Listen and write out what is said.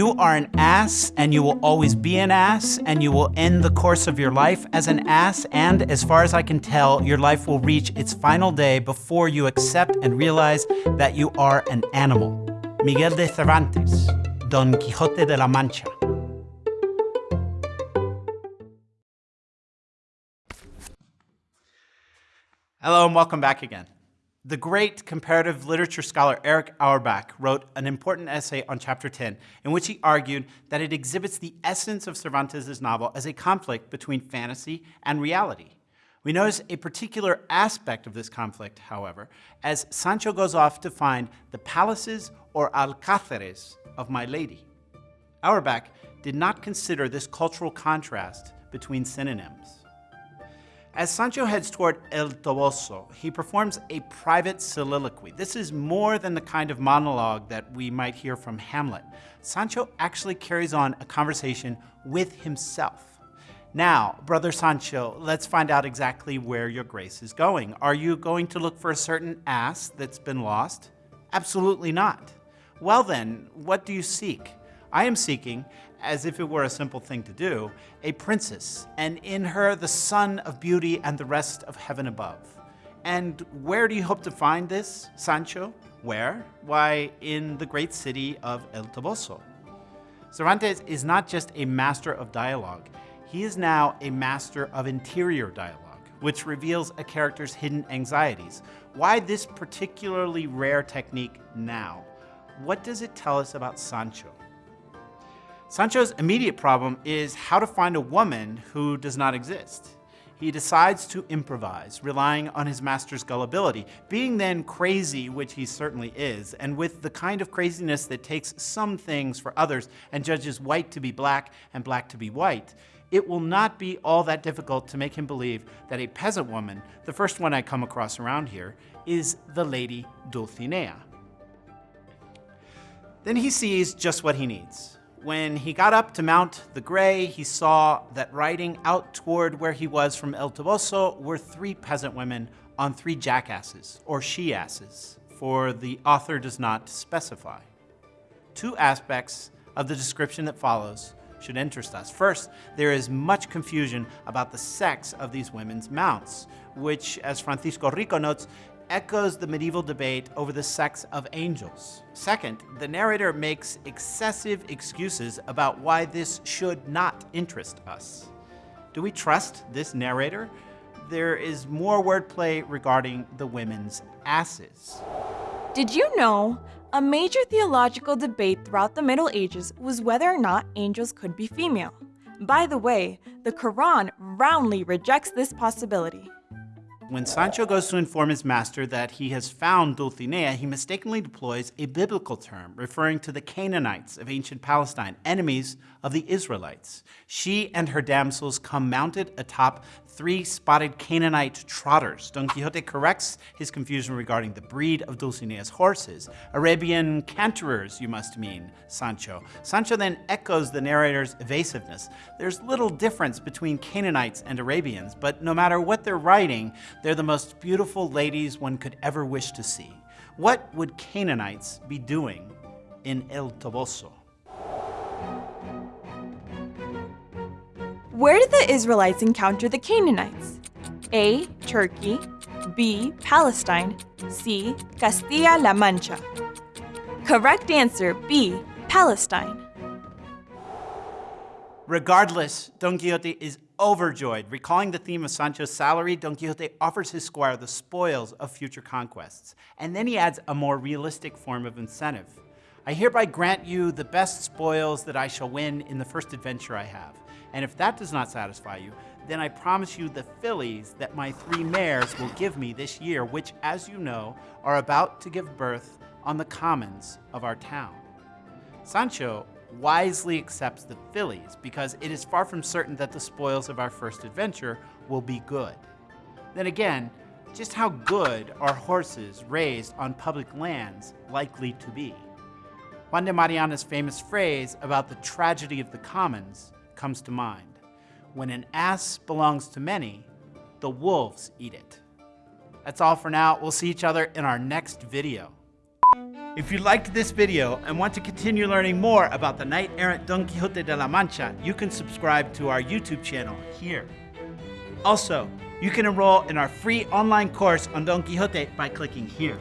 You are an ass, and you will always be an ass, and you will end the course of your life as an ass, and as far as I can tell, your life will reach its final day before you accept and realize that you are an animal. Miguel de Cervantes, Don Quixote de la Mancha. Hello and welcome back again. The great comparative literature scholar Erich Auerbach wrote an important essay on chapter 10 in which he argued that it exhibits the essence of Cervantes' novel as a conflict between fantasy and reality. We notice a particular aspect of this conflict, however, as Sancho goes off to find the palaces or alcázares of my lady. Auerbach did not consider this cultural contrast between synonyms. As Sancho heads toward El Toboso, he performs a private soliloquy. This is more than the kind of monologue that we might hear from Hamlet. Sancho actually carries on a conversation with himself. Now, brother Sancho, let's find out exactly where your grace is going. Are you going to look for a certain ass that's been lost? Absolutely not. Well then, what do you seek? I am seeking, as if it were a simple thing to do, a princess, and in her the sun of beauty and the rest of heaven above. And where do you hope to find this, Sancho? Where? Why, in the great city of El Toboso. Cervantes is not just a master of dialogue, he is now a master of interior dialogue, which reveals a character's hidden anxieties. Why this particularly rare technique now? What does it tell us about Sancho? Sancho's immediate problem is how to find a woman who does not exist. He decides to improvise, relying on his master's gullibility. Being then crazy, which he certainly is, and with the kind of craziness that takes some things for others and judges white to be black and black to be white, it will not be all that difficult to make him believe that a peasant woman, the first one I come across around here, is the lady Dulcinea. Then he sees just what he needs. When he got up to mount the gray, he saw that riding out toward where he was from El Toboso were three peasant women on three jackasses, or she-asses, for the author does not specify. Two aspects of the description that follows should interest us. First, there is much confusion about the sex of these women's mounts, which, as Francisco Rico notes, echoes the medieval debate over the sex of angels. Second, the narrator makes excessive excuses about why this should not interest us. Do we trust this narrator? There is more wordplay regarding the women's asses. Did you know? A major theological debate throughout the Middle Ages was whether or not angels could be female. By the way, the Quran roundly rejects this possibility. When Sancho goes to inform his master that he has found Dulcinea, he mistakenly deploys a biblical term referring to the Canaanites of ancient Palestine, enemies of the Israelites. She and her damsels come mounted atop three spotted Canaanite trotters. Don Quixote corrects his confusion regarding the breed of Dulcinea's horses. Arabian canterers, you must mean, Sancho. Sancho then echoes the narrator's evasiveness. There's little difference between Canaanites and Arabians, but no matter what they're writing, they're the most beautiful ladies one could ever wish to see. What would Canaanites be doing in El Toboso? Where did the Israelites encounter the Canaanites? A. Turkey, B. Palestine, C. Castilla-La Mancha. Correct answer B. Palestine. Regardless, Don Quixote is overjoyed. Recalling the theme of Sancho's salary, Don Quixote offers his squire the spoils of future conquests. And then he adds a more realistic form of incentive. I hereby grant you the best spoils that I shall win in the first adventure I have. And if that does not satisfy you, then I promise you the fillies that my three mares will give me this year, which, as you know, are about to give birth on the commons of our town. Sancho wisely accepts the fillies because it is far from certain that the spoils of our first adventure will be good. Then again, just how good are horses raised on public lands likely to be? Juan de Mariana's famous phrase about the tragedy of the commons comes to mind. When an ass belongs to many, the wolves eat it. That's all for now. We'll see each other in our next video. If you liked this video and want to continue learning more about the knight errant Don Quixote de la Mancha, you can subscribe to our YouTube channel here. Also, you can enroll in our free online course on Don Quixote by clicking here.